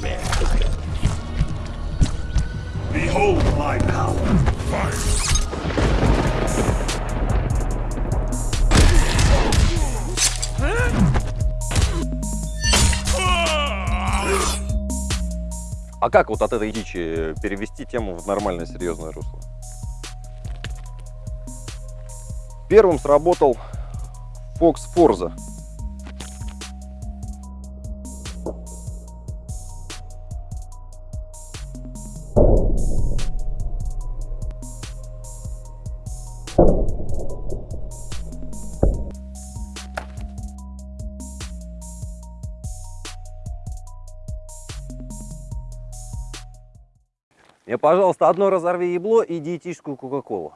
despair. Behold my power. Fire. А как вот от этой дичи перевести тему в нормальное серьезное русло? Первым сработал Fox Forza. Мне, пожалуйста, одно разорви ебло и диетическую кока-колу.